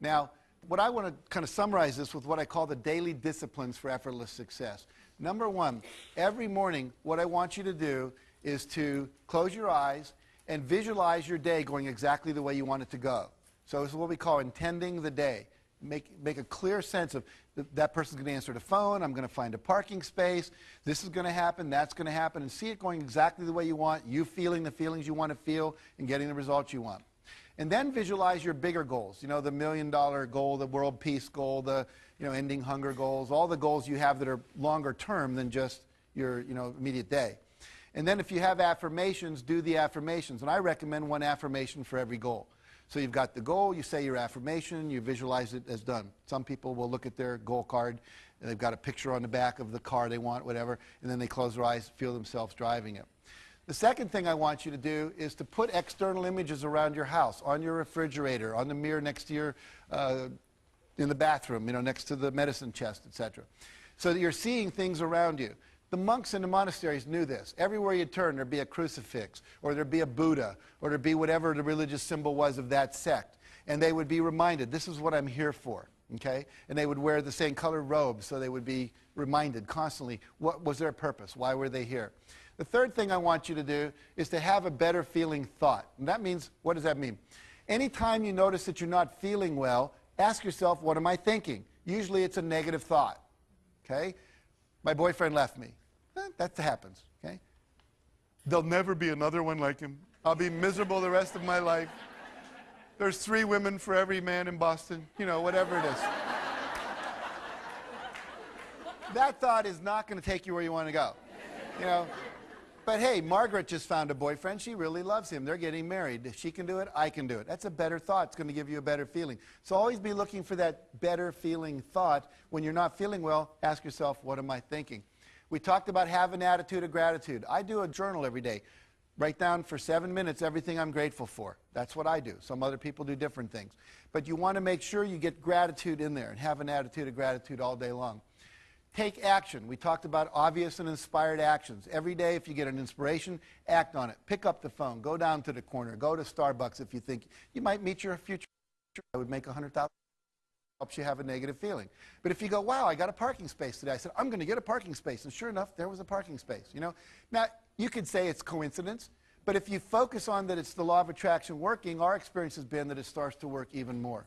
Now, what I want to kind of summarize this with what I call the daily disciplines for effortless success. Number one, every morning, what I want you to do is to close your eyes and visualize your day going exactly the way you want it to go. So this is what we call intending the day. Make, make a clear sense of th- that person's going to answer the phone, I'm going to find a parking space, this is going to happen, that's going to happen, and see it going exactly the way you want, you feeling the feelings you want to feel, and getting the results you want. And then visualize your bigger goals, you know, the million dollar goal, the world peace goal, the, you know, ending hunger goals, all the goals you have that are longer term than just your, you know, immediate day. And then if you have affirmations, do the affirmations. And I recommend one affirmation for every goal. So you've got the goal, you say your affirmation, you visualize it as done. Some people will look at their goal card, and they've got a picture on the back of the car they want, whatever, and then they close their eyes, feel themselves driving it. The second thing I want you to do is to put external images around your house, on your refrigerator, on the mirror next to your, uh, in the bathroom, you know, next to the medicine chest, etc. So that you're seeing things around you. The monks in the monasteries knew this. Everywhere you turn, there'd be a crucifix, or there'd be a Buddha, or there'd be whatever the religious symbol was of that sect. And they would be reminded, this is what I'm here for. Okay? And they would wear the same colored robes, so they would be reminded constantly what was their purpose? Why were they here? The third thing I want you to do is to have a better feeling thought. And that means, what does that mean? Anytime you notice that you're not feeling well, ask yourself, what am I thinking? Usually it's a negative thought. Okay? My boyfriend left me. Eh, that happens. Okay? There'll never be another one like him. I'll be miserable the rest of my life. There's three women for every man in Boston. You know, whatever it is. that thought is not going to take you where you want to go. You know, but hey, Margaret just found a boyfriend. She really loves him. They're getting married. If she can do it, I can do it. That's a better thought. It's going to give you a better feeling. So always be looking for that better feeling thought. When you're not feeling well, ask yourself, what am I thinking? We talked about have an attitude of gratitude. I do a journal every day. Write down for seven minutes everything I'm grateful for. That's what I do. Some other people do different things. But you want to make sure you get gratitude in there and have an attitude of gratitude all day long. Take action. We talked about obvious and inspired actions. Every day, if you get an inspiration, act on it. Pick up the phone. Go down to the corner. Go to Starbucks if you think you might meet your future. I would make a hundred thousand. Helps you have a negative feeling. But if you go, wow, I got a parking space today. I said, I'm going to get a parking space. And sure enough, there was a parking space. You know, now you could say it's coincidence, but if you focus on that it's the law of attraction working, our experience has been that it starts to work even more.